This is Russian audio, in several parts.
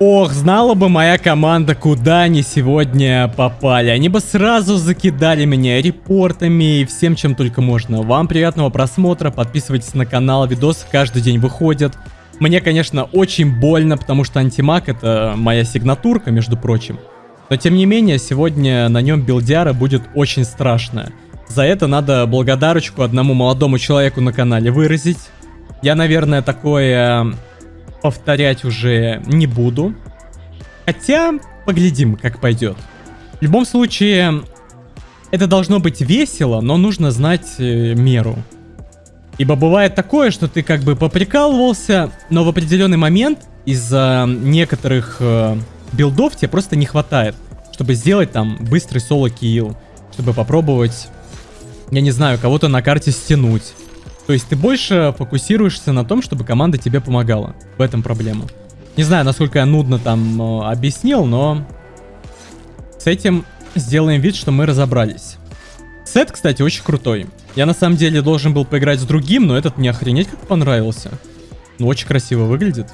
Ох, знала бы моя команда, куда они сегодня попали. Они бы сразу закидали меня репортами и всем, чем только можно. Вам приятного просмотра, подписывайтесь на канал, видосы каждый день выходят. Мне, конечно, очень больно, потому что антимаг это моя сигнатурка, между прочим. Но, тем не менее, сегодня на нем билдяра будет очень страшная. За это надо благодарочку одному молодому человеку на канале выразить. Я, наверное, такое повторять уже не буду. Хотя, поглядим, как пойдет. В любом случае, это должно быть весело, но нужно знать э, меру. Ибо бывает такое, что ты как бы поприкалывался, но в определенный момент из-за некоторых э, билдов тебе просто не хватает, чтобы сделать там быстрый соло-килл, чтобы попробовать, я не знаю, кого-то на карте стянуть. То есть ты больше фокусируешься на том, чтобы команда тебе помогала. В этом проблема. Не знаю, насколько я нудно там э, объяснил, но с этим сделаем вид, что мы разобрались. Сет, кстати, очень крутой. Я на самом деле должен был поиграть с другим, но этот мне охренеть как понравился. Ну, очень красиво выглядит.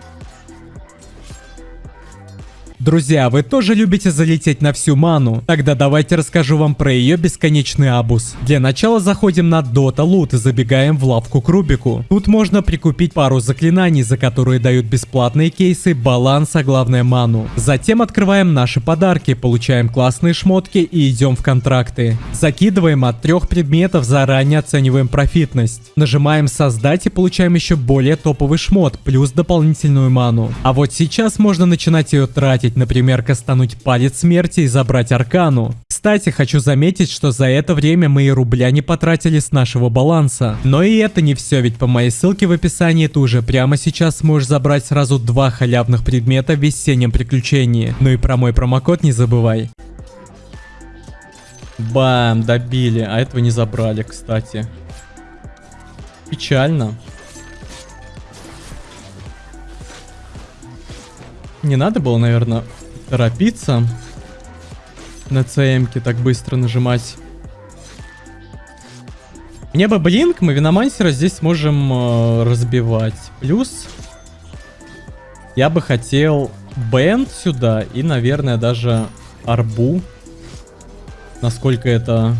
Друзья, вы тоже любите залететь на всю ману? Тогда давайте расскажу вам про ее бесконечный абус. Для начала заходим на Dota Loot и забегаем в лавку к Рубику. Тут можно прикупить пару заклинаний, за которые дают бесплатные кейсы, баланс, а главное ману. Затем открываем наши подарки, получаем классные шмотки и идем в контракты. Закидываем от трех предметов, заранее оцениваем профитность. Нажимаем создать и получаем еще более топовый шмот, плюс дополнительную ману. А вот сейчас можно начинать ее тратить заметить, например, кастануть палец смерти и забрать аркану. Кстати, хочу заметить, что за это время мы и рубля не потратили с нашего баланса. Но и это не все, ведь по моей ссылке в описании ты уже прямо сейчас сможешь забрать сразу два халявных предмета в весеннем приключении. Ну и про мой промокод не забывай. Бам, добили. А этого не забрали, кстати. Печально. Не надо было, наверное, торопиться на ЦМке так быстро нажимать. Мне бы блинк, мы виномансера здесь сможем э, разбивать. Плюс я бы хотел бенд сюда и, наверное, даже арбу. Насколько это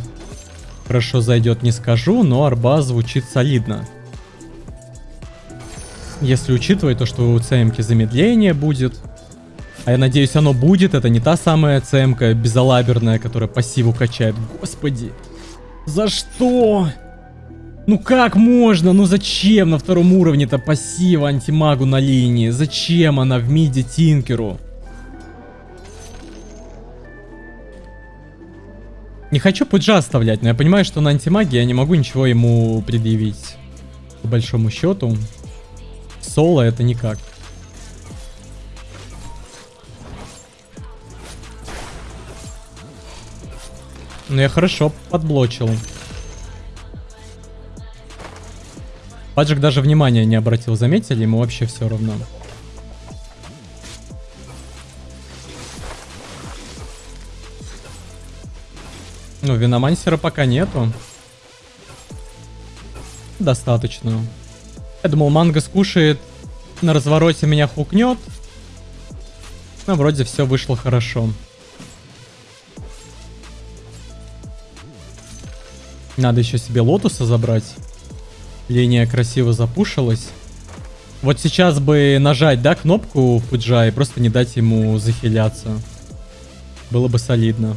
хорошо зайдет, не скажу, но арба звучит солидно. Если учитывать то, что у ЦМки замедление будет. А я надеюсь, оно будет. Это не та самая ЦМК безалаберная, которая пассиву качает. Господи. За что? Ну как можно? Ну зачем на втором уровне-то пассива антимагу на линии? Зачем она в миде Тинкеру? Не хочу пуджа оставлять, но я понимаю, что на антимаге я не могу ничего ему предъявить. По большому счету. Соло это никак. Ну я хорошо подблочил. Паджик даже внимания не обратил, заметили? Ему вообще все равно. Ну, виномансера пока нету. Достаточно. Я думал, манго скушает, на развороте меня хукнет. Но вроде все вышло хорошо. Надо еще себе лотуса забрать. Линия красиво запушилась. Вот сейчас бы нажать, да, кнопку Фуджа и просто не дать ему захиляться. Было бы солидно.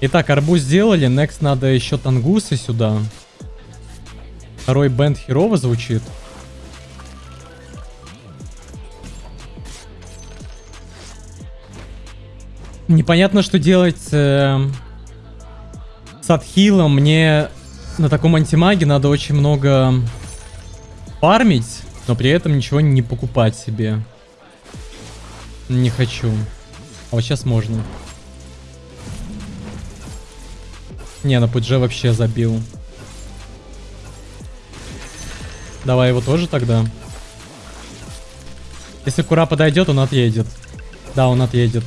Итак, арбуз сделали. Next надо еще тангусы сюда. Второй бенд херово звучит. Непонятно, что делать э, с отхилом. Мне на таком антимаге надо очень много фармить, но при этом ничего не покупать себе. Не хочу. А вот сейчас можно. Не, на пудже вообще забил. Давай его тоже тогда. Если Кура подойдет, он отъедет. Да, он отъедет.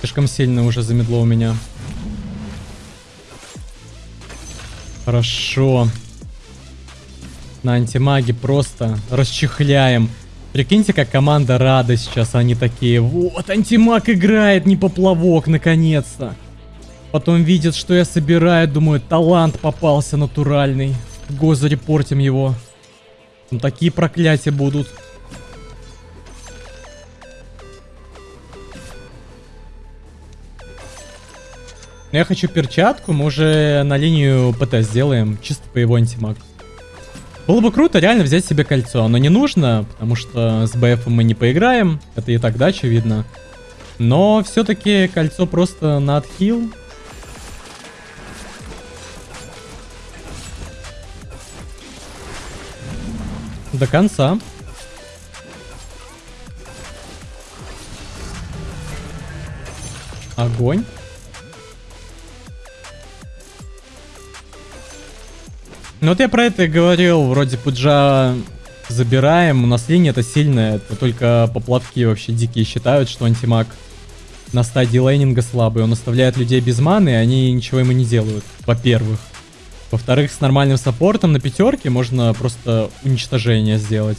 Слишком сильно уже замедло у меня. Хорошо. На антимаге просто расчехляем. Прикиньте, как команда рада сейчас, они такие, вот, антимаг играет, не поплавок, наконец-то. Потом видят, что я собираю, думаю, талант попался натуральный. Го зарепортим его. Там такие проклятия будут. Я хочу перчатку, мы уже на линию ПТ сделаем, чисто по его антимаг. Было бы круто реально взять себе кольцо, но не нужно, потому что с БФ мы не поиграем, это и так да, очевидно. Но все-таки кольцо просто на отхил. До конца. Огонь. Ну вот я про это и говорил, вроде Пуджа забираем, у нас линия это сильная, это только поплавки вообще дикие считают, что антимаг на стадии лейнинга слабый, он оставляет людей без маны, и они ничего ему не делают, во-первых. Во-вторых, с нормальным саппортом на пятерке можно просто уничтожение сделать.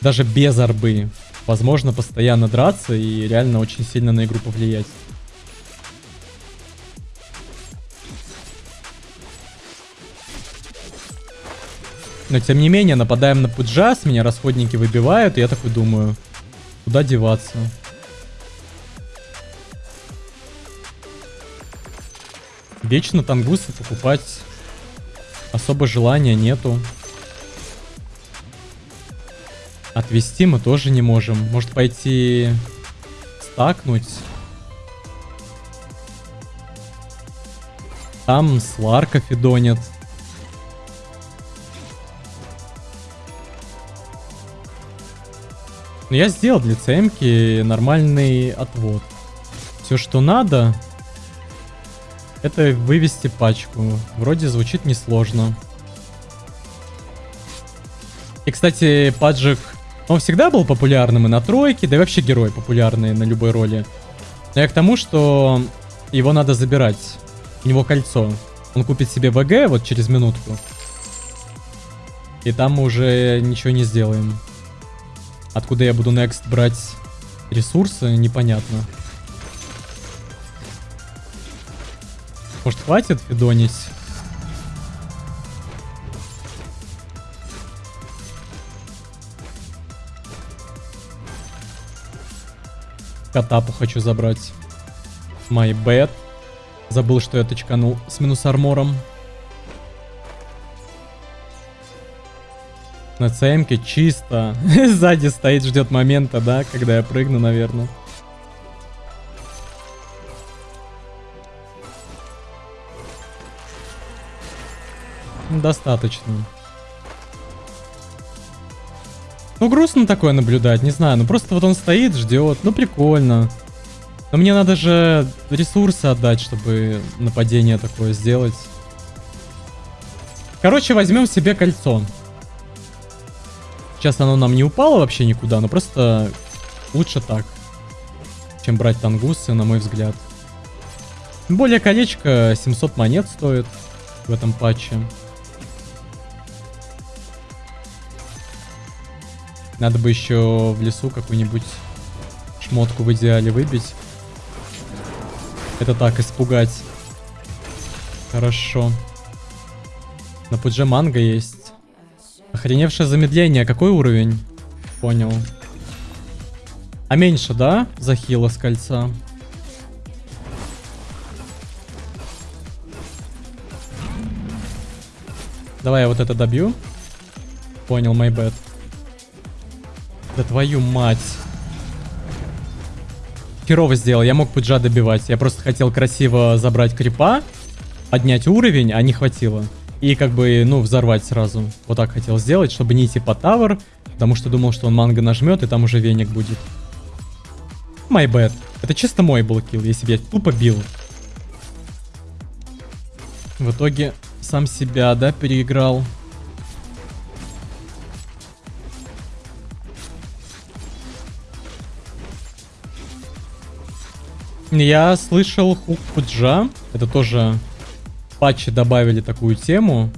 Даже без арбы. Возможно постоянно драться и реально очень сильно на игру повлиять. Но тем не менее, нападаем на Пуджас, меня расходники выбивают, и я такой думаю, куда деваться? Вечно тангусы покупать особо желания нету. Отвести мы тоже не можем. Может пойти стакнуть. Там Сларка фидонит. Но я сделал для ЦМки нормальный отвод. Все, что надо, это вывести пачку. Вроде звучит несложно. И, кстати, Паджик, он всегда был популярным и на тройке, да и вообще герой популярный на любой роли. Но я к тому, что его надо забирать. У него кольцо. Он купит себе ВГ вот через минутку. И там мы уже ничего не сделаем. Откуда я буду next брать ресурсы, непонятно. Может хватит фидонить? Катапу хочу забрать. My bad. Забыл, что я точканул с минус армором. На ЦМке чисто. Сзади стоит, ждет момента, да, когда я прыгну, наверное. Достаточно. Ну, грустно такое наблюдать, не знаю. Ну, просто вот он стоит, ждет. Ну, прикольно. Но мне надо же ресурсы отдать, чтобы нападение такое сделать. Короче, возьмем себе кольцо. Сейчас оно нам не упало вообще никуда, но просто лучше так, чем брать тангусы, на мой взгляд. Более колечко 700 монет стоит в этом патче. Надо бы еще в лесу какую-нибудь шмотку в идеале выбить. Это так, испугать. Хорошо. На пудже манго есть. Охреневшее замедление. Какой уровень? Понял. А меньше, да? Захила с кольца. Давай я вот это добью. Понял, my bad. Да твою мать. Херово сделал, я мог пуджа добивать. Я просто хотел красиво забрать крипа, поднять уровень, а не хватило. И как бы, ну, взорвать сразу. Вот так хотел сделать, чтобы не идти по тавер, потому что думал, что он манго нажмет, и там уже веник будет. My bad. Это чисто мой был килл, если бы я тупо бил. В итоге сам себя, да, переиграл. Я слышал хук Пуджа. Это тоже патче добавили такую тему.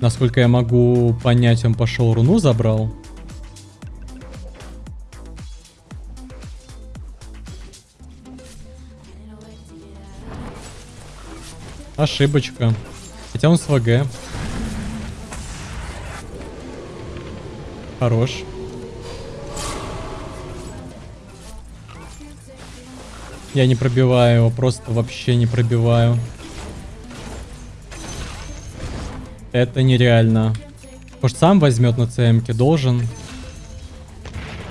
Насколько я могу понять, он пошел руну забрал. Ошибочка. Хотя он с ВГ. Хорош. Я не пробиваю его, просто вообще не пробиваю. Это нереально. Может сам возьмет на ЦМке, должен.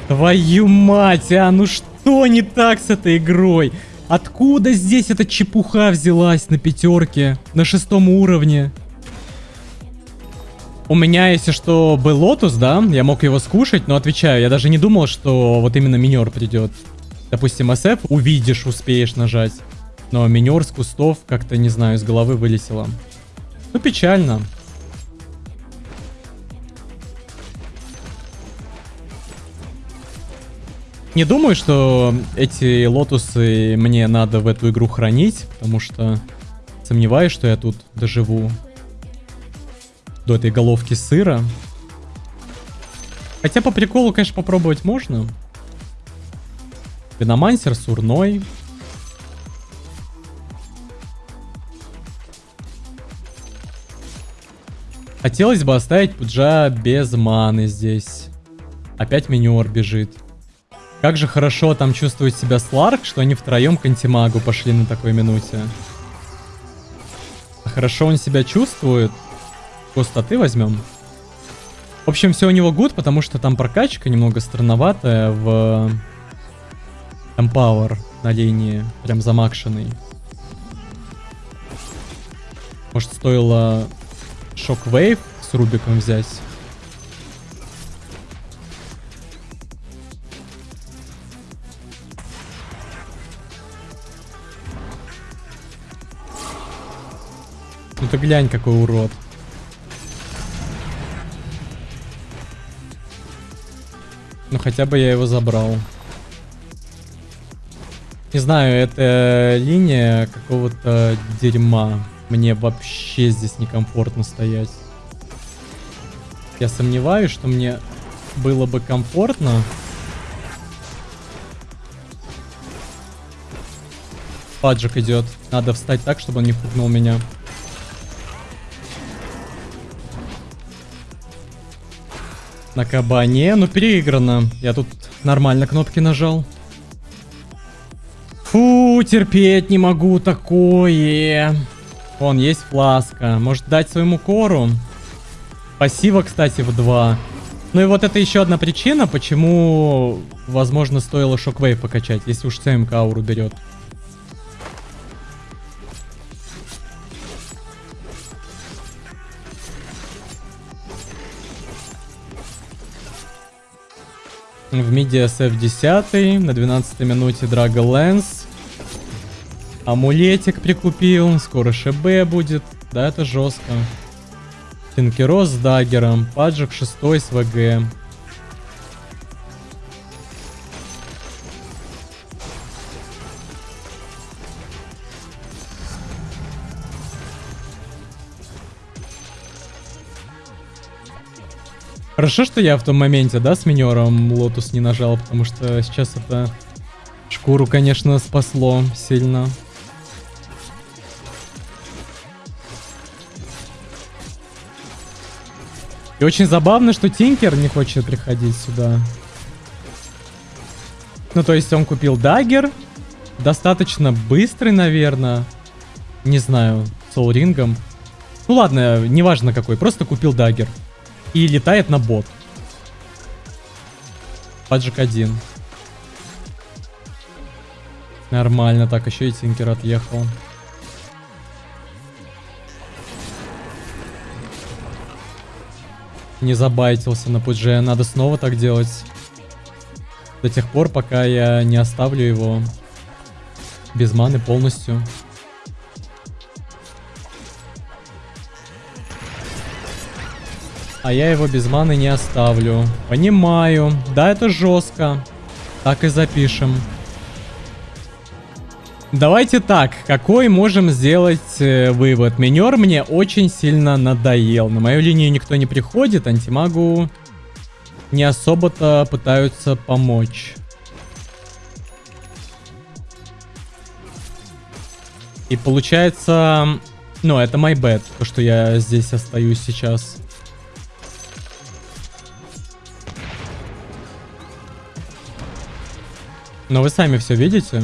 Твою мать, а ну что не так с этой игрой? Откуда здесь эта чепуха взялась на пятерке, на шестом уровне? У меня, если что, был лотус, да, я мог его скушать, но отвечаю, я даже не думал, что вот именно минер придет. Допустим, SF увидишь, успеешь нажать. Но минер с кустов как-то, не знаю, из головы вылетело. Ну, печально. Не думаю, что эти лотусы мне надо в эту игру хранить, потому что сомневаюсь, что я тут доживу до этой головки сыра. Хотя по приколу, конечно, попробовать можно. Виномансер сурной. Хотелось бы оставить Пуджа без маны здесь. Опять миньор бежит. Как же хорошо там чувствует себя Сларк, что они втроем к антимагу пошли на такой минуте. Хорошо он себя чувствует. Пустоты возьмем. В общем, все у него гуд, потому что там прокачка немного странноватая в Empower на линии. Прям замакшенный. Может, стоило Shockwave с Рубиком взять? Ну ты глянь, какой урод. Ну хотя бы я его забрал. Не знаю, это линия какого-то дерьма. Мне вообще здесь некомфортно стоять. Я сомневаюсь, что мне было бы комфортно. Паджик идет. Надо встать так, чтобы он не пугнул меня. На кабане. Ну, переиграно. Я тут нормально кнопки нажал. Фу, терпеть не могу такое. Вон, есть фласка. Может дать своему кору? Пассива, кстати, в 2. Ну и вот это еще одна причина, почему, возможно, стоило шоквейв покачать, если уж ЦМК ауру берет. В миде SF10, на 12 минуте Драго Лэнс. Амулетик прикупил, скоро ШБ будет. Да, это жестко. Тинкерос с даггером, паджик 6 с ВГ. Хорошо, что я в том моменте, да, с минером лотус не нажал, потому что сейчас это шкуру, конечно, спасло сильно. И очень забавно, что Тинкер не хочет приходить сюда. Ну, то есть он купил дагер. Достаточно быстрый, наверное. Не знаю, с рингом. Ну ладно, неважно какой, просто купил дагер и летает на бот. Паджик один. Нормально, так, еще и Тинкер отъехал. Не забайтился на пудже, надо снова так делать. До тех пор, пока я не оставлю его без маны полностью. А я его без маны не оставлю. Понимаю. Да, это жестко. Так и запишем. Давайте так, какой можем сделать э, вывод? Минер мне очень сильно надоел. На мою линию никто не приходит, антимагу не особо-то пытаются помочь. И получается, Но это my bad, то, что я здесь остаюсь сейчас. Но вы сами все видите.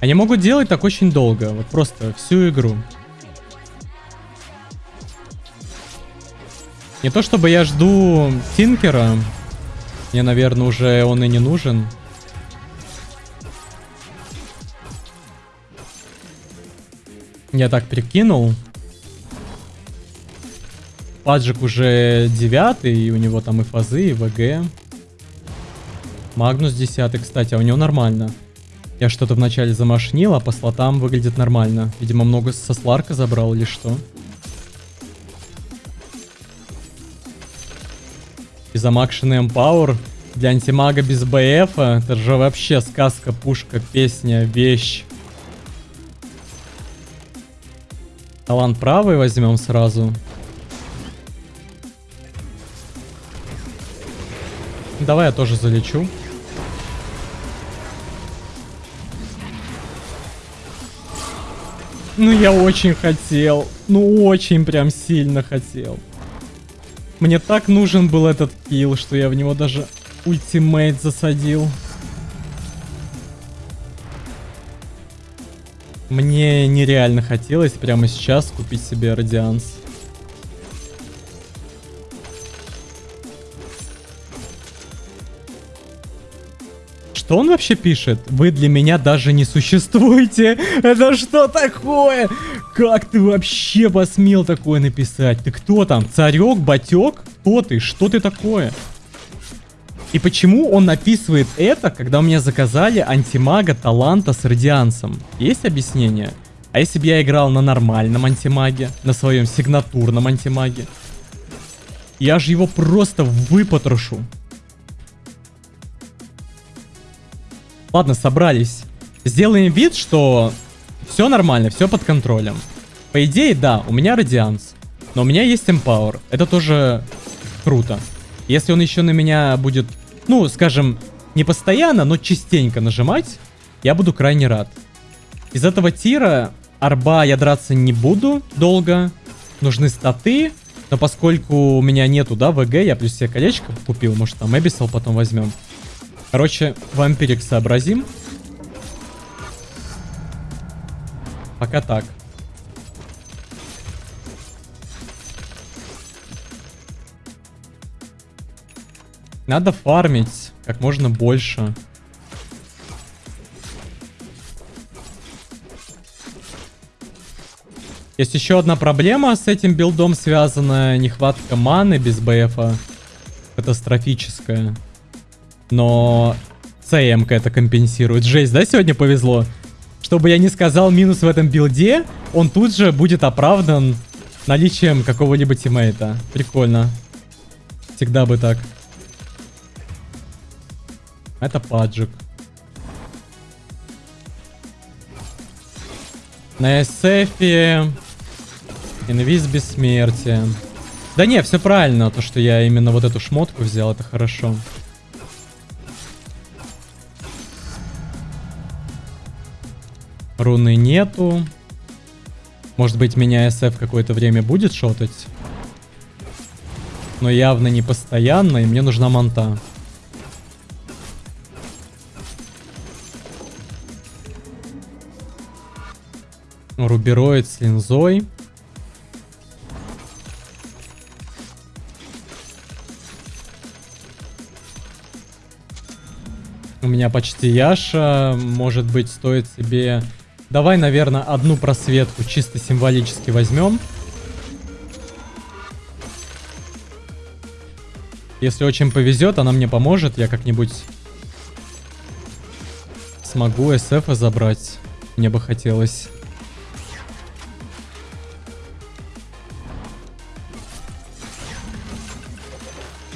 Они могут делать так очень долго, вот просто всю игру. Не то чтобы я жду Тинкера. Мне, наверное, уже он и не нужен. Я так прикинул. Паджик уже девятый, и у него там и фазы, и ВГ. Магнус десятый, кстати, а у него нормально. Я что-то вначале замашнил, а по слотам выглядит нормально. Видимо, много со Сларка забрал или что. И замакшенный Empower для антимага без БФ. Это же вообще сказка, пушка, песня, вещь. Талант правый возьмем сразу. Давай я тоже залечу. Ну, я очень хотел. Ну, очень прям сильно хотел. Мне так нужен был этот килл, что я в него даже ультимейт засадил. Мне нереально хотелось прямо сейчас купить себе радианс. Что он вообще пишет? Вы для меня даже не существуете. Это что такое? Как ты вообще посмел такое написать? Ты кто там? Царек, батек? Кто ты? Что ты такое? И почему он написывает это, когда у меня заказали антимага таланта с радиансом? Есть объяснение? А если бы я играл на нормальном антимаге, на своем сигнатурном антимаге? Я же его просто выпотрошу. Ладно, собрались. Сделаем вид, что все нормально, все под контролем. По идее, да, у меня радианс. Но у меня есть Empower. Это тоже круто. Если он еще на меня будет, ну, скажем, не постоянно, но частенько нажимать, я буду крайне рад. Из этого тира арба я драться не буду долго. Нужны статы. Но поскольку у меня нету, да, ВГ, я плюс себе колечко купил. Может, там Эбисал потом возьмем. Короче, вампирик сообразим. Пока так. Надо фармить как можно больше. Есть еще одна проблема с этим билдом связанная. Нехватка маны без БФа. Катастрофическая. Но ЦМ это компенсирует. Жесть, да, сегодня повезло? Чтобы я не сказал минус в этом билде, он тут же будет оправдан наличием какого-либо тиммейта. Прикольно. Всегда бы так. Это паджик. На SF инвиз бессмертия. Да не, все правильно, то что я именно вот эту шмотку взял, это хорошо. Руны нету. Может быть, меня SF какое-то время будет шотать. Но явно не постоянно, и мне нужна манта. Рубероид с линзой. У меня почти Яша. Может быть, стоит себе Давай, наверное, одну просветку чисто символически возьмем. Если очень повезет, она мне поможет. Я как-нибудь смогу SF забрать. Мне бы хотелось.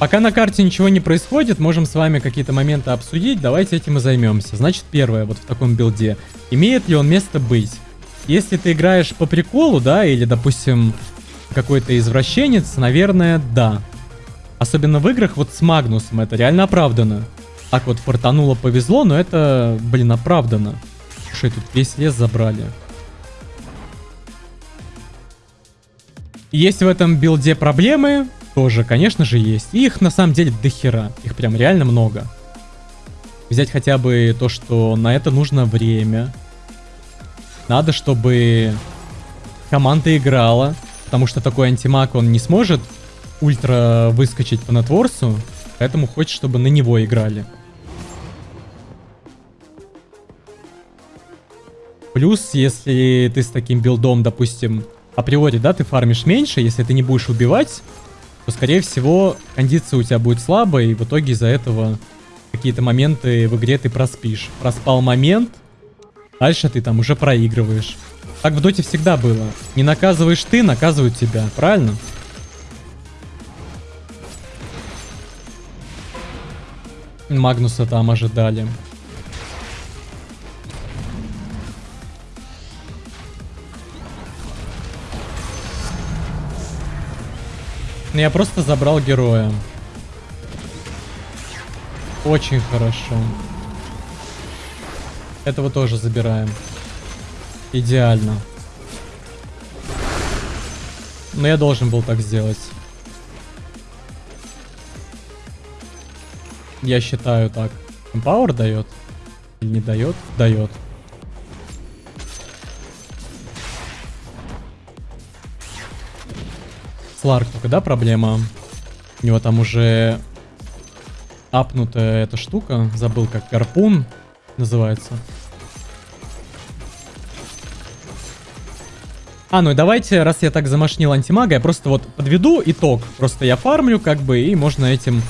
Пока на карте ничего не происходит, можем с вами какие-то моменты обсудить. Давайте этим и займемся. Значит, первое, вот в таком билде. Имеет ли он место быть? Если ты играешь по приколу, да, или, допустим, какой-то извращенец, наверное, да. Особенно в играх вот с Магнусом, это реально оправдано. Так вот, фартануло, повезло, но это, блин, оправдано. Слушай, тут весь лес забрали. Есть в этом билде проблемы? Тоже, конечно же, есть. И их на самом деле дохера. Их прям реально много. Взять хотя бы то, что на это нужно время. Надо, чтобы команда играла. Потому что такой антимаг, он не сможет ультра выскочить по нетворсу. Поэтому хочет, чтобы на него играли. Плюс, если ты с таким билдом, допустим, априори, да, ты фармишь меньше, если ты не будешь убивать, то, скорее всего, кондиция у тебя будет слабая, и в итоге из-за этого какие-то моменты в игре ты проспишь. Проспал момент, дальше ты там уже проигрываешь. Так в доте всегда было. Не наказываешь ты, наказывают тебя, правильно? Магнуса там ожидали. Ну, я просто забрал героя. Очень хорошо. Этого тоже забираем. Идеально. Но я должен был так сделать. Я считаю так. Empower дает? Или не дает? Дает. Сларк только, да, проблема? У него там уже апнутая эта штука. Забыл, как гарпун называется. А, ну и давайте, раз я так замашнил антимага, я просто вот подведу итог. Просто я фармлю, как бы, и можно этим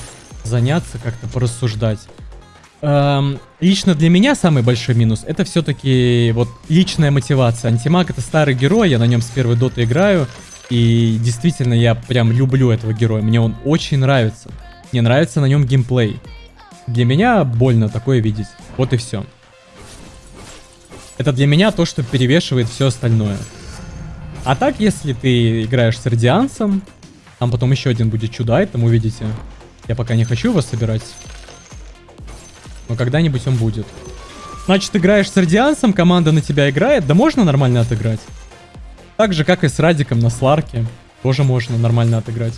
заняться, как-то порассуждать. Эм, лично для меня самый большой минус, это все-таки вот личная мотивация. Антимаг это старый герой, я на нем с первой доты играю. И действительно, я прям люблю этого героя. Мне он очень нравится. Мне нравится на нем геймплей. Для меня больно такое видеть. Вот и все. Это для меня то, что перевешивает все остальное. А так, если ты играешь с радианцем, там потом еще один будет чудо там увидите. Я пока не хочу его собирать. Но когда-нибудь он будет. Значит, играешь с радианцем, команда на тебя играет, да можно нормально отыграть. Так же, как и с Радиком на Сларке. Тоже можно нормально отыграть.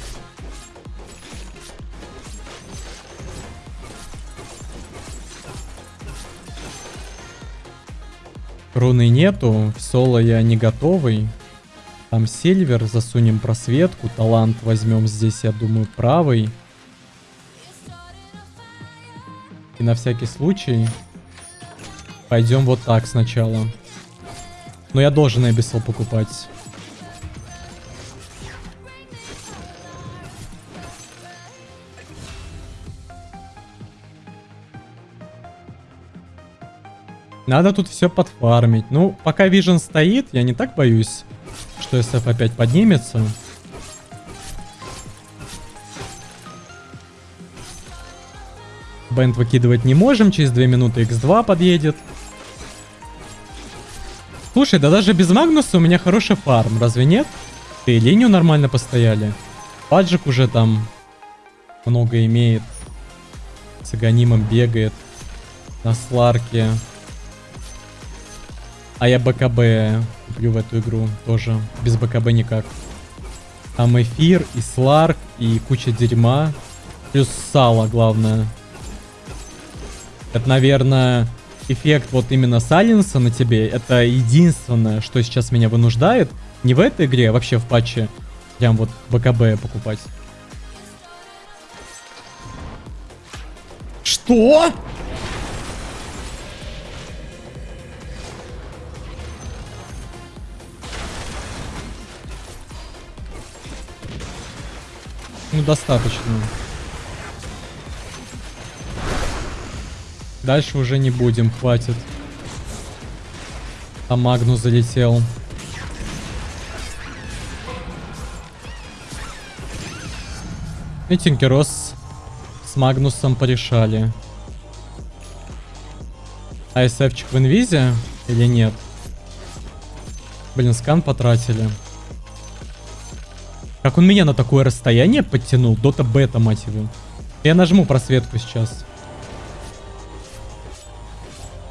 Руны нету, в соло я не готовый. Там Сильвер, засунем просветку, талант возьмем здесь, я думаю, правый. И на всякий случай пойдем вот так сначала. Но я должен Эбисел покупать. Надо тут все подфармить. Ну, пока Вижен стоит, я не так боюсь, что SF опять поднимется. Бенд выкидывать не можем, через 2 минуты X2 подъедет. Слушай, да даже без Магнуса у меня хороший фарм, разве нет? Ты линию нормально постояли. Паджик уже там много имеет. С аганимом бегает. На сларке. А я БКБ куплю в эту игру тоже. Без БКБ никак. Там эфир, и сларк, и куча дерьма. Плюс сало, главное. Это, наверное, эффект вот именно Сайленса на тебе, это единственное, что сейчас меня вынуждает, не в этой игре, а вообще в патче, прям вот БКБ покупать. Что? Ну, достаточно. Дальше уже не будем, хватит. Там Магнус залетел. И Тинкерос с Магнусом порешали. А СФчик в инвизе или нет? Блин, скан потратили. Как он меня на такое расстояние подтянул? Дота бета, мать его. Я нажму просветку сейчас.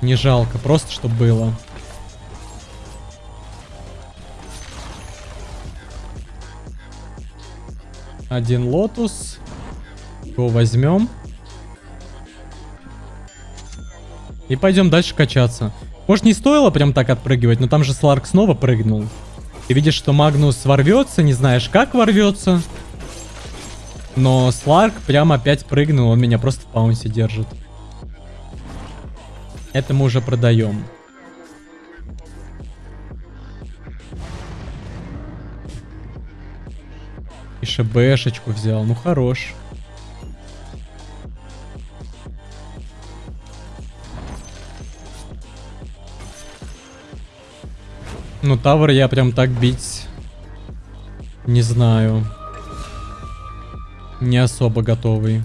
Не жалко, просто чтобы было. Один лотус. Его возьмем. И пойдем дальше качаться. Может, не стоило прям так отпрыгивать, но там же Сларк снова прыгнул. Ты видишь, что Магнус ворвется, не знаешь, как ворвется. Но Сларк прям опять прыгнул, он меня просто в паунсе держит. Это мы уже продаем. И ШБшечку взял, ну хорош. Ну, Тавр я прям так бить... Не знаю. Не особо готовый.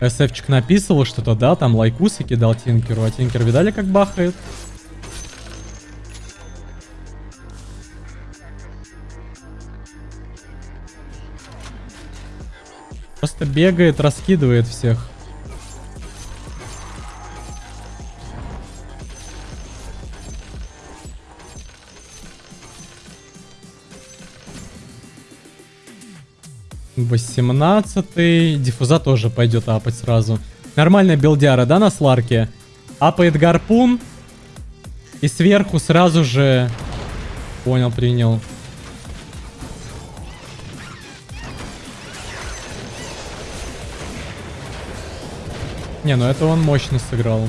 СФчик написывал что-то, да, там лайкусы кидал Тинкеру, а Тинкер видали, как бахает? Просто бегает, раскидывает всех. 18 Диффуза тоже пойдет апать сразу. Нормальная билдяра, да, на сларке? Апает гарпун. И сверху сразу же... Понял, принял. Не, ну это он мощно сыграл.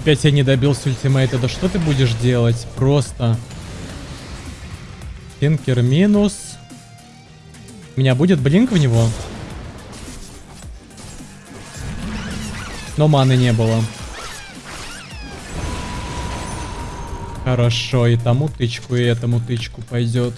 Опять я не добился ультимейта. Да что ты будешь делать? Просто. Тинкер минус. У меня будет блинк в него? Но маны не было. Хорошо, и тому тычку, и этому тычку пойдет.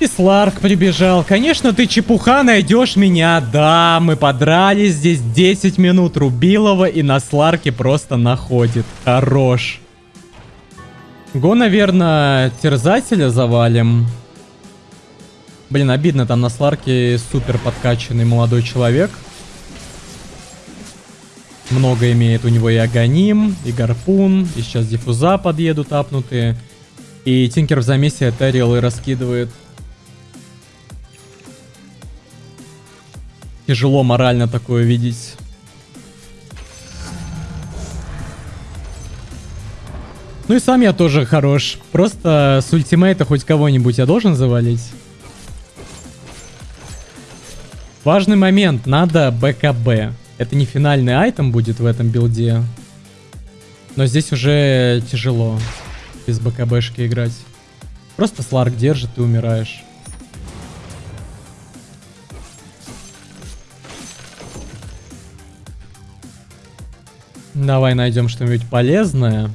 И Сларк прибежал. Конечно, ты чепуха найдешь меня. Да, мы подрались здесь 10 минут Рубилова и на Сларке просто находит. Хорош. Го, наверное, терзателя завалим. Блин, обидно, там на Сларке супер подкачанный молодой человек. Много имеет у него и Аганим, и Гарпун, и сейчас Диффуза подъедут апнутые. И Тинкер в замесе Этериал и раскидывает. Тяжело морально такое видеть. Ну и сам я тоже хорош. Просто с ультимейта хоть кого-нибудь я должен завалить. Важный момент. Надо БКБ. Это не финальный айтем будет в этом билде. Но здесь уже тяжело без БКБшки играть. Просто Сларк держит и умираешь. Давай найдем что-нибудь полезное.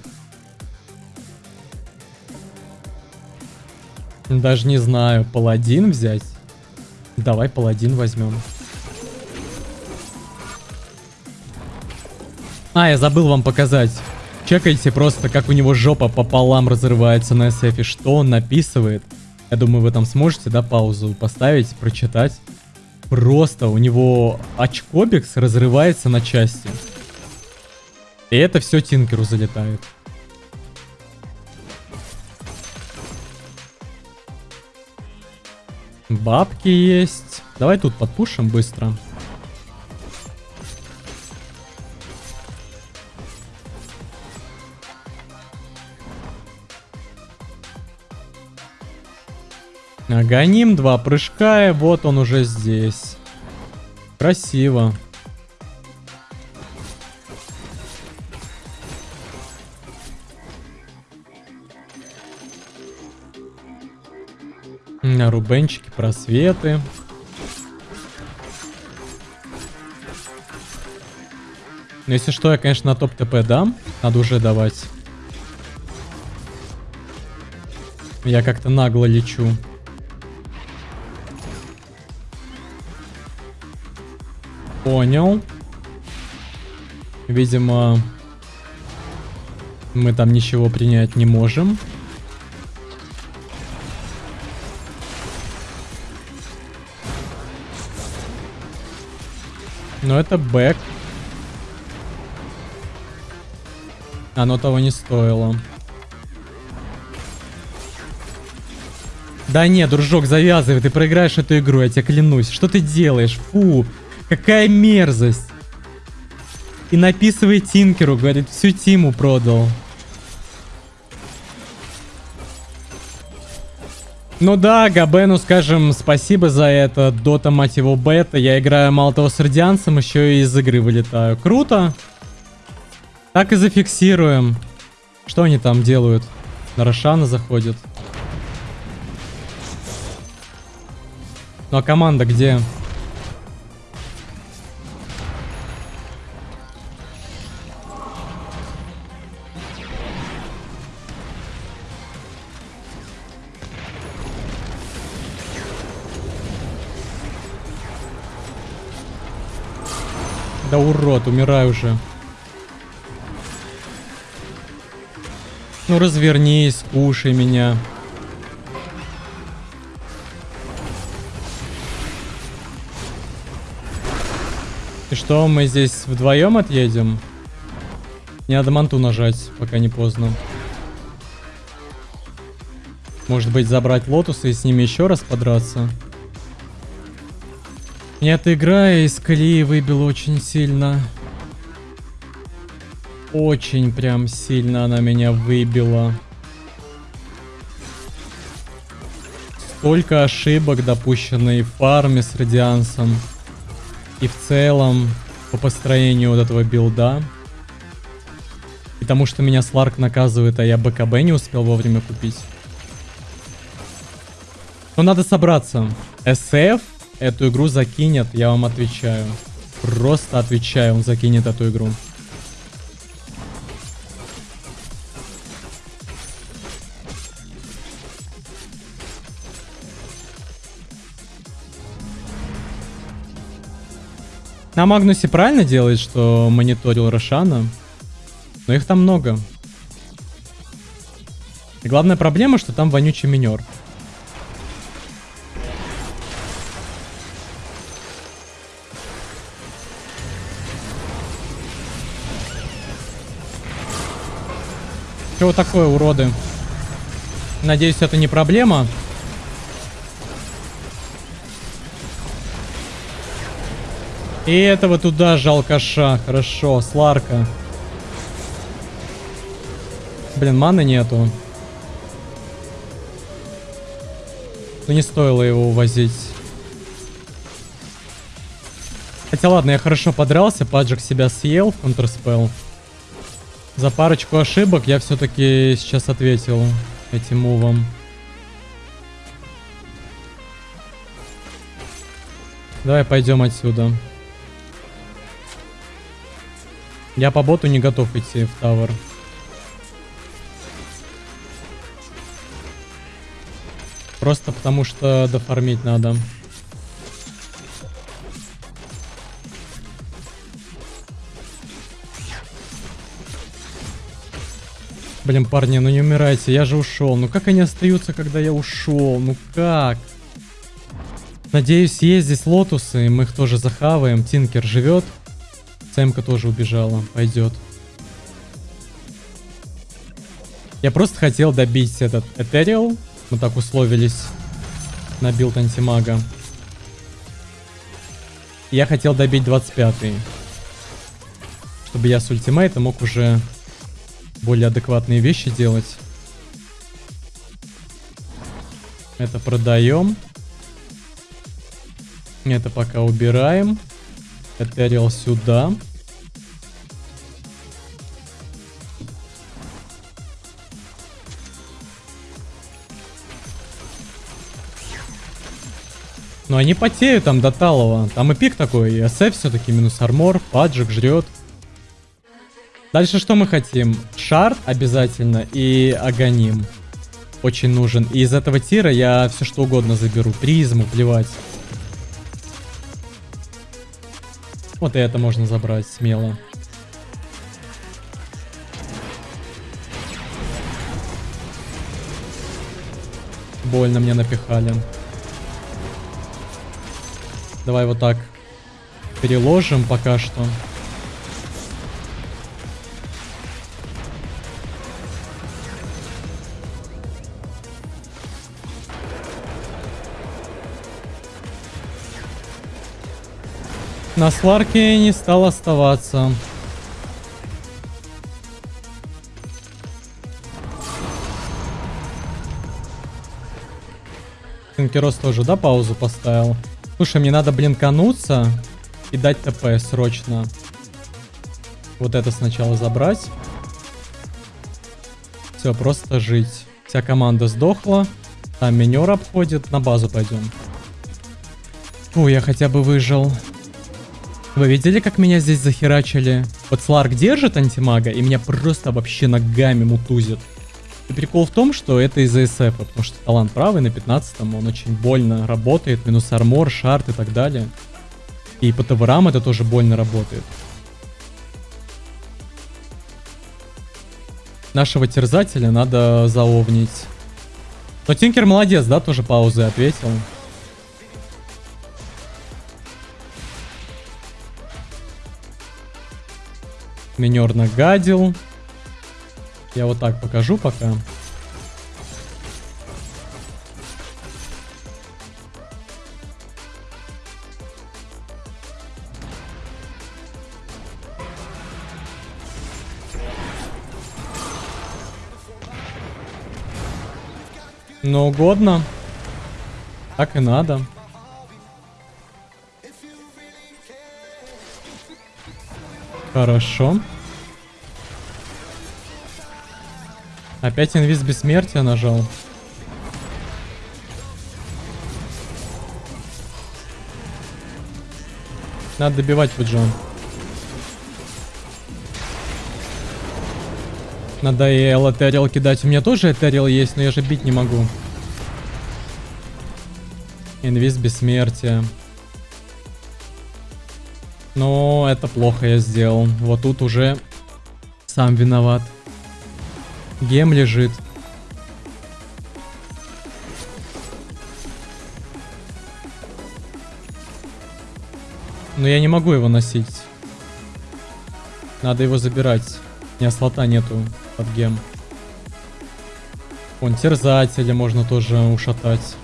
Даже не знаю, паладин взять. Давай паладин возьмем. А, я забыл вам показать. Чекайте просто, как у него жопа пополам разрывается на SF, что он написывает. Я думаю, вы там сможете, да, паузу поставить, прочитать. Просто у него очкобикс разрывается на части. И это все Тинкеру залетает. Бабки есть. Давай тут подпушим быстро. Гоним два прыжка, и вот он уже здесь. Красиво. Рубенчики, просветы. Но если что, я, конечно, на топ ТП дам. Надо уже давать. Я как-то нагло лечу. Понял. Видимо, мы там ничего принять не можем. Но это бэк. Оно того не стоило. Да не, дружок, завязывай, ты проиграешь эту игру, я тебе клянусь. Что ты делаешь? Фу, какая мерзость. И написывай Тинкеру, говорит, всю Тиму продал. Ну да, Габену скажем спасибо за это. Дота, мать его, бета. Я играю мало того с радианцем, еще и из игры вылетаю. Круто. Так и зафиксируем. Что они там делают? На Рошана заходят. Ну а команда где? Да урод, умирай уже. Ну развернись, кушай меня. И что, мы здесь вдвоем отъедем? Не надо манту нажать, пока не поздно. Может быть забрать лотусы и с ними еще раз подраться? Меня эта игра из колеи выбила очень сильно. Очень прям сильно она меня выбила. Столько ошибок допущенной в фарме с радиансом. И в целом по построению вот этого билда. И тому, что меня Сларк наказывает, а я БКБ не успел вовремя купить. Но надо собраться. SF эту игру закинет, я вам отвечаю. Просто отвечаю, он закинет эту игру. На Магнусе правильно делает, что мониторил Рошана. Но их там много. И главная проблема, что там вонючий минер. Чего такое, уроды? Надеюсь, это не проблема. И этого туда жалкаша. Хорошо, Сларка. Блин, маны нету. Ну не стоило его увозить. Хотя ладно, я хорошо подрался, Паджик себя съел Counterspell. За парочку ошибок я все-таки сейчас ответил этим мувом. Давай пойдем отсюда. Я по боту не готов идти в тавер. Просто потому что дофармить надо. Блин, парни, ну не умирайте, я же ушел. Ну как они остаются, когда я ушел? Ну как? Надеюсь, есть здесь лотусы, мы их тоже захаваем. Тинкер живет. ЦМка тоже убежала. Пойдет. Я просто хотел добить этот Ethereal. Мы так условились на билд антимага. Я хотел добить 25-й. Чтобы я с ультимейта мог уже более адекватные вещи делать. Это продаем. Это пока убираем. Этериал сюда. Но они потеют там до талого. Там и пик такой, и СФ все-таки минус армор, паджик жрет. Дальше что мы хотим? Шар обязательно и Аганим. Очень нужен. И из этого тира я все что угодно заберу. Призму, плевать. Вот и это можно забрать смело. Больно мне напихали. Давай вот так переложим пока что. На сварке не стал оставаться. Тинкерос тоже, да, паузу поставил? Слушай, мне надо блинкануться и дать ТП срочно. Вот это сначала забрать. Все, просто жить. Вся команда сдохла. Там минер обходит. На базу пойдем. Фу, я хотя бы выжил. Вы видели, как меня здесь захерачили? Вот Сларк держит антимага, и меня просто вообще ногами мутузит. И прикол в том, что это из-за СФ, потому что талант правый на 15 он очень больно работает, минус армор, шарт и так далее. И по ТВРам это тоже больно работает. Нашего терзателя надо заовнить. Но Тинкер молодец, да, тоже паузы ответил. Минер нагадил. Я вот так покажу пока. Ну, угодно. Так и надо. Хорошо. Опять инвиз бессмертия нажал. Надо добивать Фуджон. Надо и Этериал кидать. У меня тоже Этериал есть, но я же бить не могу. Инвиз бессмертия. Но это плохо я сделал. Вот тут уже сам виноват. Гем лежит. Но я не могу его носить. Надо его забирать. У меня слота нету под гем. Вон, терзателя можно тоже ушатать.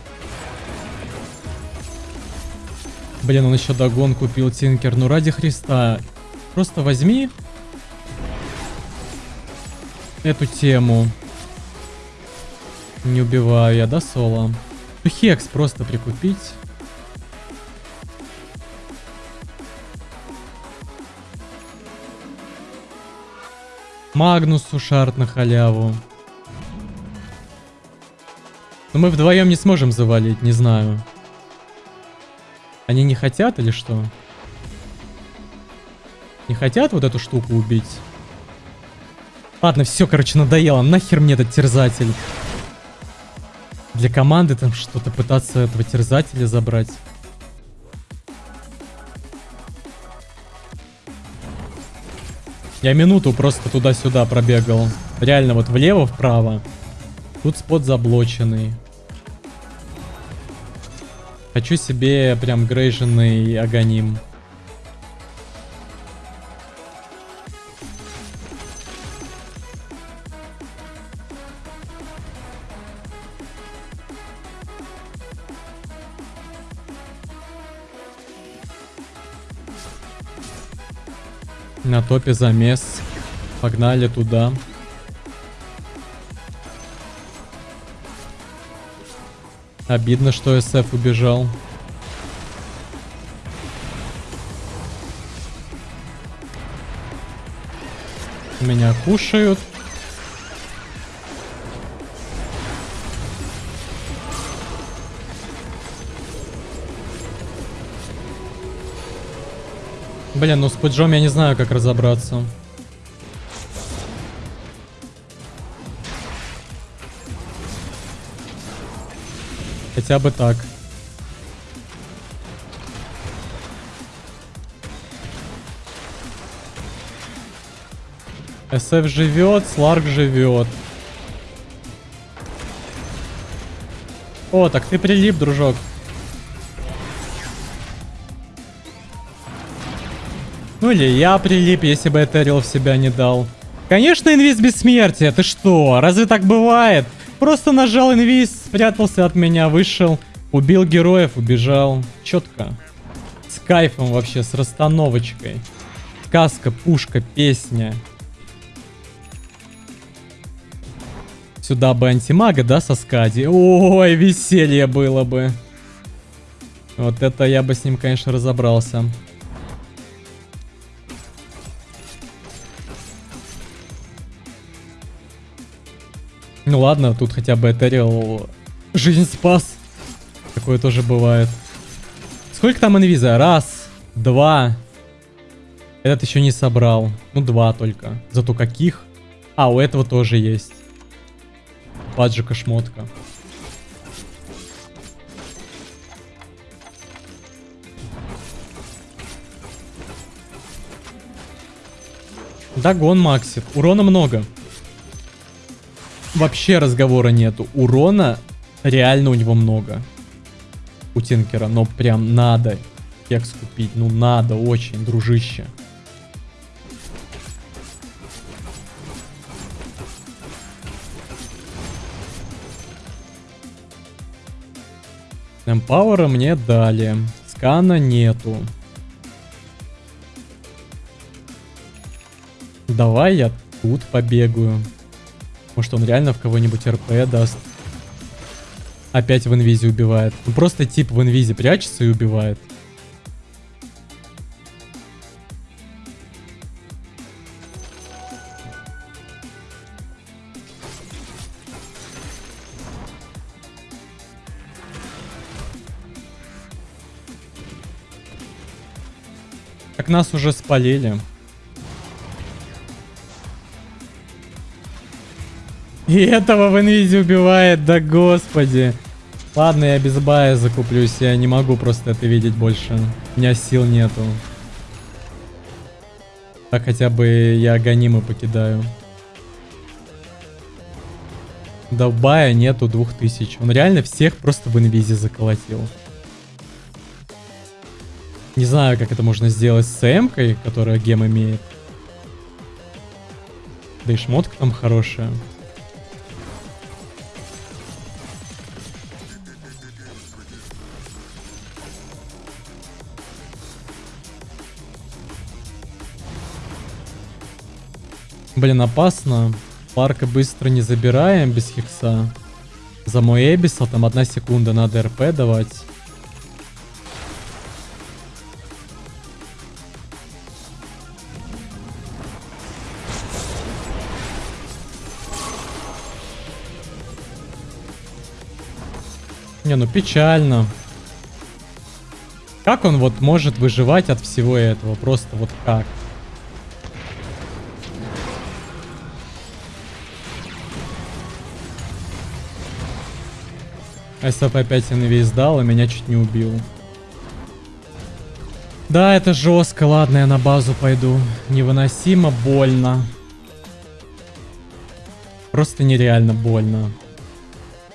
Блин, он еще догон купил, Тинкер. Ну ради Христа. Просто возьми эту тему. Не убиваю я, да, соло? Хекс просто прикупить. Магнусу шарт на халяву. Но мы вдвоем не сможем завалить, не знаю. Они не хотят или что? Не хотят вот эту штуку убить? Ладно, все, короче, надоело. Нахер мне этот терзатель? Для команды там что-то пытаться этого терзателя забрать. Я минуту просто туда-сюда пробегал. Реально вот влево-вправо. Тут спот заблоченный. Хочу себе прям грейженный агоним. На топе замес. Погнали туда. Обидно, что СФ убежал. Меня кушают. Блин, ну с пуджом я не знаю, как разобраться. Хотя бы так. СФ живет, Сларк живет. О, так ты прилип, дружок. Ну или я прилип, если бы Этерил в себя не дал. Конечно, инвиз бессмертия, ты что? Разве так бывает? Просто нажал инвиз, спрятался от меня, вышел, убил героев, убежал. Четко. кайфом вообще, с расстановочкой. Сказка, пушка, песня. Сюда бы антимага, да, со скади? Ой, веселье было бы. Вот это я бы с ним, конечно, разобрался. Ну ладно, тут хотя бы Этериал жизнь спас. Такое тоже бывает. Сколько там инвиза? Раз, два. Этот еще не собрал. Ну, два только. Зато каких? А, у этого тоже есть. Паджика шмотка. Дагон Максит. Урона много. Вообще разговора нету. Урона реально у него много. У Тинкера. Но прям надо кекс купить. Ну надо очень, дружище. Эмпауэра мне дали. Скана нету. Давай я тут побегаю. Может он реально в кого-нибудь РП даст. Опять в инвизе убивает. Ну просто тип в инвизе прячется и убивает. Как нас уже спалили. И этого в инвизе убивает, да господи. Ладно, я без бая закуплюсь, я не могу просто это видеть больше. У меня сил нету. Так хотя бы я гонимы покидаю. Да бая нету 2000. Он реально всех просто в инвизе заколотил. Не знаю, как это можно сделать с м которая гем имеет. Да и шмотка там хорошая. Блин, опасно. Парка быстро не забираем без хекса. За мой Эбиса там одна секунда надо РП давать. Не, ну печально. Как он вот может выживать от всего этого? Просто вот как? СФ опять инвиз дал и меня чуть не убил. Да, это жестко. Ладно, я на базу пойду. Невыносимо больно. Просто нереально больно.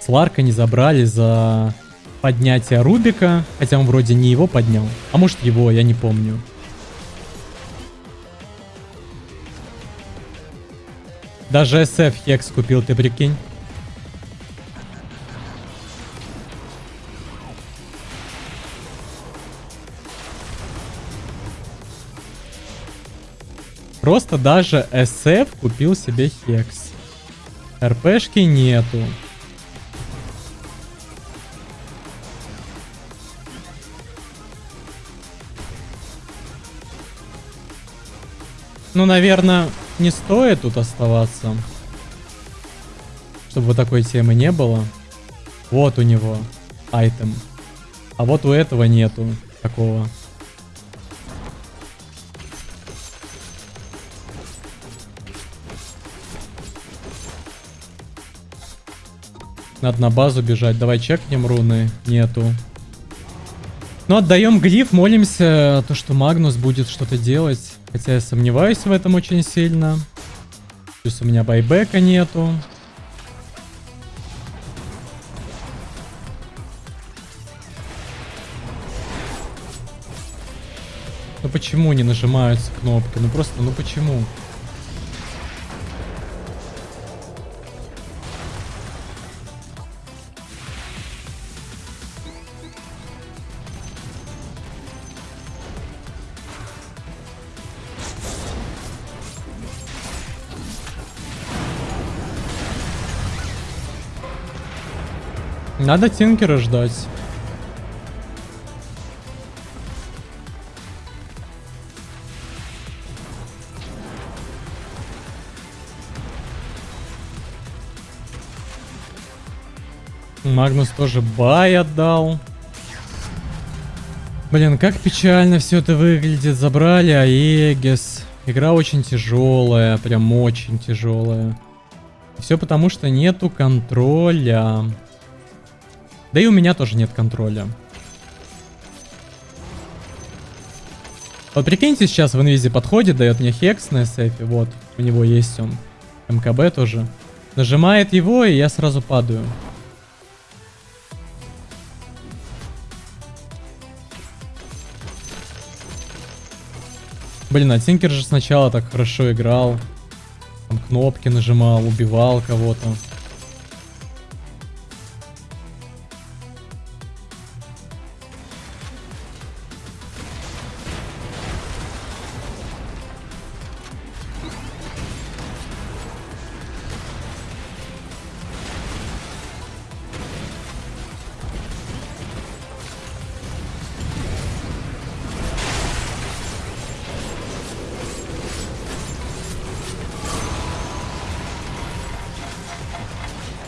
Сларка не забрали за поднятие Рубика. Хотя он вроде не его поднял. А может его, я не помню. Даже SF Хекс купил, ты прикинь. Просто даже SF купил себе Хекс. РПшки нету. Ну, наверное, не стоит тут оставаться. Чтобы вот такой темы не было. Вот у него айтем. А вот у этого нету такого. Надо на базу бежать. Давай чекнем руны. Нету. Ну, отдаем глиф, молимся, то, что Магнус будет что-то делать. Хотя я сомневаюсь в этом очень сильно. Плюс у меня байбека нету. Ну почему не нажимаются кнопки? Ну просто, ну почему? Надо Тинкера ждать. Магнус тоже бай отдал. Блин, как печально все это выглядит. Забрали Аегис. Игра очень тяжелая, прям очень тяжелая. Все потому, что нету контроля. Да и у меня тоже нет контроля. Вот прикиньте, сейчас в инвизе подходит, дает мне хекс на сейфе. Вот, у него есть он. МКБ тоже. Нажимает его, и я сразу падаю. Блин, а Тинкер же сначала так хорошо играл. Там кнопки нажимал, убивал кого-то.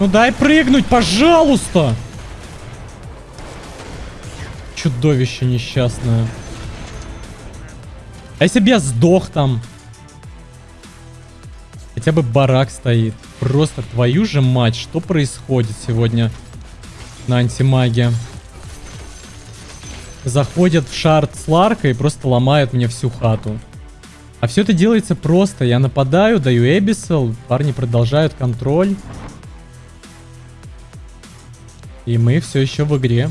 Ну дай прыгнуть, пожалуйста! Чудовище несчастное. А если бы я сдох там? Хотя бы барак стоит. Просто твою же мать, что происходит сегодня на антимаге? Заходят в шард с Ларкой и просто ломают мне всю хату. А все это делается просто. Я нападаю, даю Эбисел, парни продолжают контроль. И мы все еще в игре.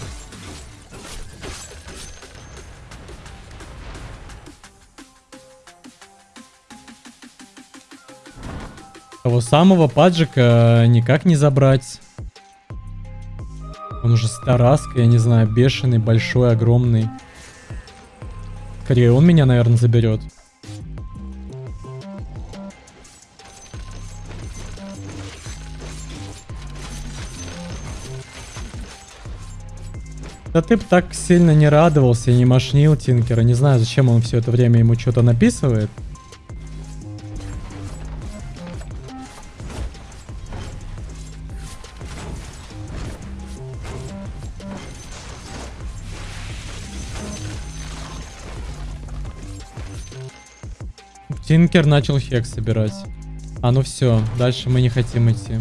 Того самого паджика никак не забрать. Он уже стараска, я не знаю, бешеный, большой, огромный. Скорее он меня, наверное, заберет. Да ты бы так сильно не радовался и не машнил Тинкера. Не знаю, зачем он все это время ему что-то написывает. Тинкер начал хек собирать. А ну все, дальше мы не хотим идти.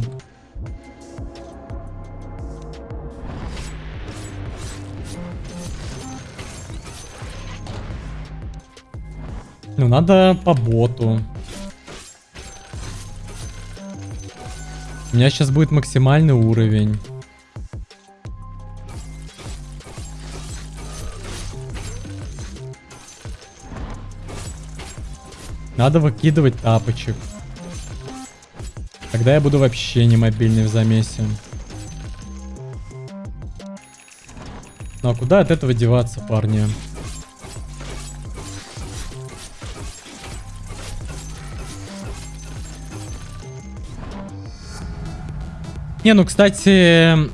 Надо по боту. У меня сейчас будет максимальный уровень. Надо выкидывать тапочек. Тогда я буду вообще не мобильный в замесе. Ну а куда от этого деваться, парни? Не, ну, кстати,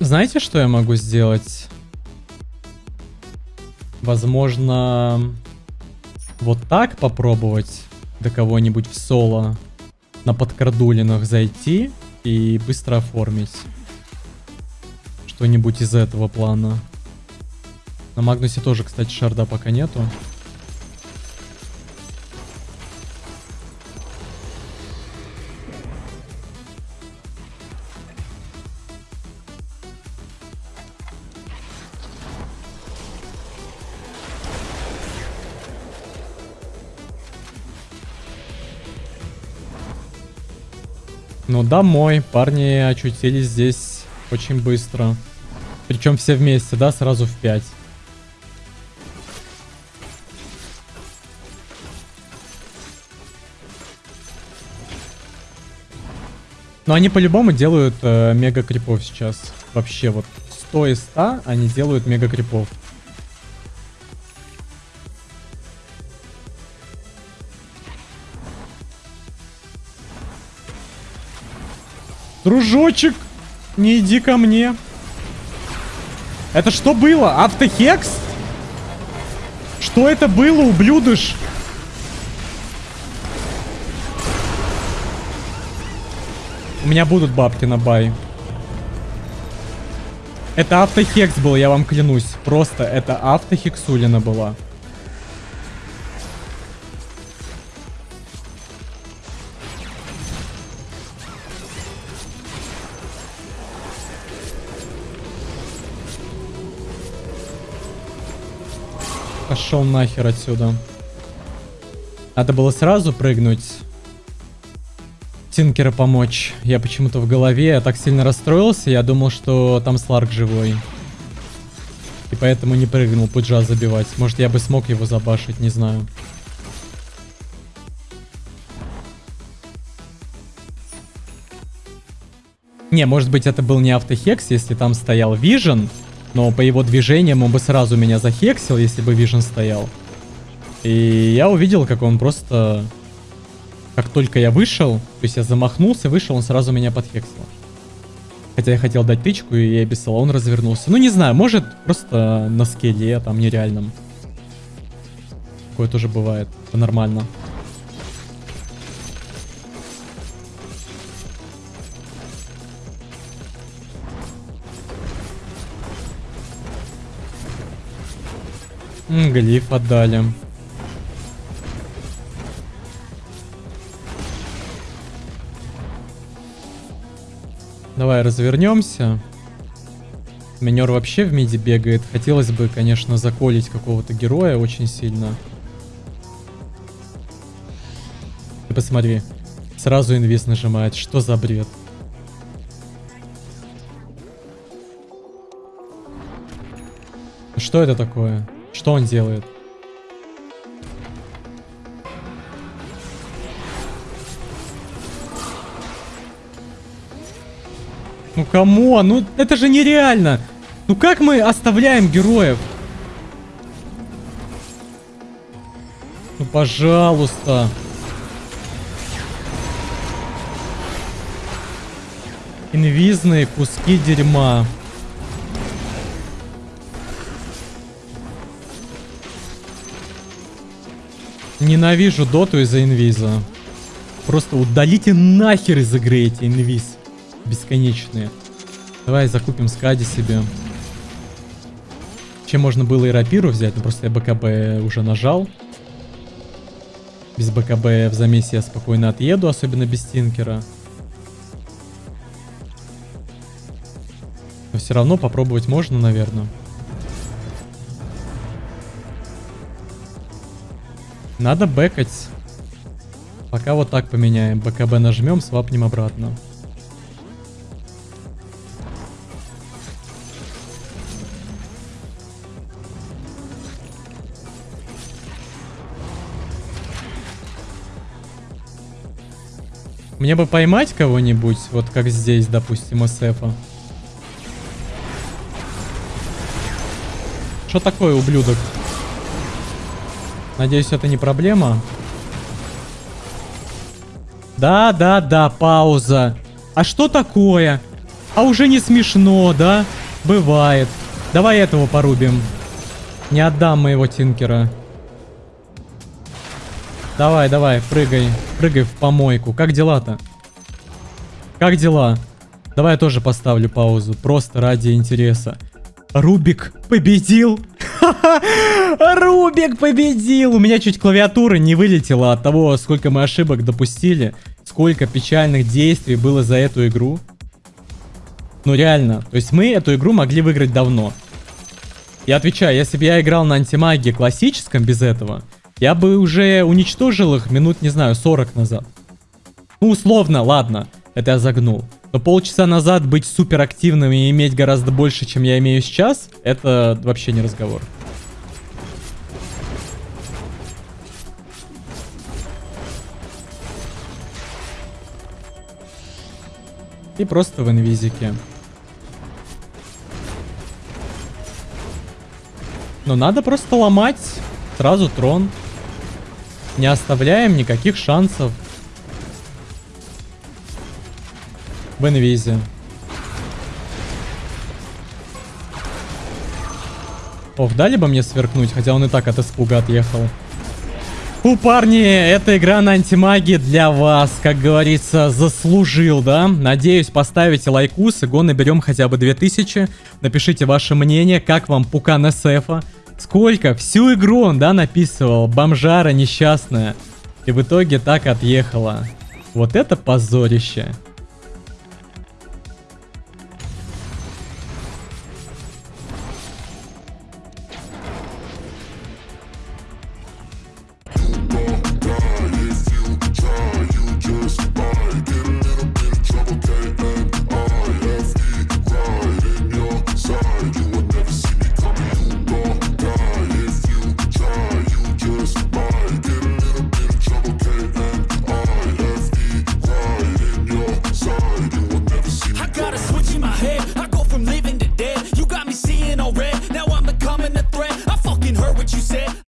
знаете, что я могу сделать? Возможно, вот так попробовать до кого-нибудь в соло на подкрадулинах зайти и быстро оформить что-нибудь из этого плана. На Магнусе тоже, кстати, шарда пока нету. Ну, домой. Парни очутились здесь очень быстро. Причем все вместе, да, сразу в 5. Но они по-любому делают э, мега крипов сейчас. Вообще вот 100 из 100 они делают мега крипов. Дружочек, не иди ко мне. Это что было? Автохекс? Что это было, ублюдыш? У меня будут бабки на бай. Это автохекс был, я вам клянусь. Просто это автохексулина была. Пошел нахер отсюда. Надо было сразу прыгнуть. Тинкера помочь. Я почему-то в голове я так сильно расстроился, я думал, что там Сларк живой. И поэтому не прыгнул пуджа забивать. Может, я бы смог его забашить, не знаю. Не, может быть, это был не автохекс, если там стоял Вижен. Но по его движениям он бы сразу меня захексил, если бы Вижен стоял. И я увидел, как он просто... Как только я вышел, то есть я замахнулся, вышел, он сразу меня подхексил. Хотя я хотел дать тычку, и я без он развернулся. Ну, не знаю, может, просто на скеле, там, нереальном. Такое тоже бывает. Нормально. Глиф отдали. Давай развернемся. Минер вообще в миде бегает. Хотелось бы, конечно, заколить какого-то героя очень сильно. Ты посмотри. Сразу инвиз нажимает. Что за бред? Что это такое? Что он делает? Ну кому? Ну это же нереально. Ну как мы оставляем героев? Ну пожалуйста. Инвизные куски дерьма. Ненавижу доту из-за инвиза. Просто удалите нахер из игры эти инвиз. Бесконечные. Давай закупим скади себе. Чем можно было и рапиру взять, но просто я БКБ уже нажал. Без БКБ в замесе я спокойно отъеду, особенно без стинкера. Но все равно попробовать можно, наверное. Надо бэкать. Пока вот так поменяем. БКБ нажмем, свапнем обратно. Мне бы поймать кого-нибудь, вот как здесь, допустим, СФа. Что такое, ублюдок? Надеюсь, это не проблема. Да, да, да, пауза. А что такое? А уже не смешно, да? Бывает. Давай этого порубим. Не отдам моего тинкера. Давай, давай, прыгай. Прыгай в помойку. Как дела-то? Как дела? Давай я тоже поставлю паузу. Просто ради интереса. Рубик победил. Рубик победил! У меня чуть клавиатура не вылетела от того, сколько мы ошибок допустили. Сколько печальных действий было за эту игру. Ну реально, то есть мы эту игру могли выиграть давно. Я отвечаю, если бы я играл на антимагии классическом без этого, я бы уже уничтожил их минут, не знаю, 40 назад. Ну, условно, ладно, это я загнул. Но полчаса назад быть суперактивным и иметь гораздо больше, чем я имею сейчас, это вообще не разговор. И просто в инвизике. Но надо просто ломать сразу трон. Не оставляем никаких шансов. В инвизе. Ох, дали бы мне сверкнуть, хотя он и так от испуга отъехал. У парни, эта игра на антимагии для вас, как говорится, заслужил, да? Надеюсь, поставите лайкус, и наберем хотя бы 2000. Напишите ваше мнение, как вам пукан СФа. Сколько? Всю игру он, да, написывал. Бомжара несчастная. И в итоге так отъехала. Вот это позорище.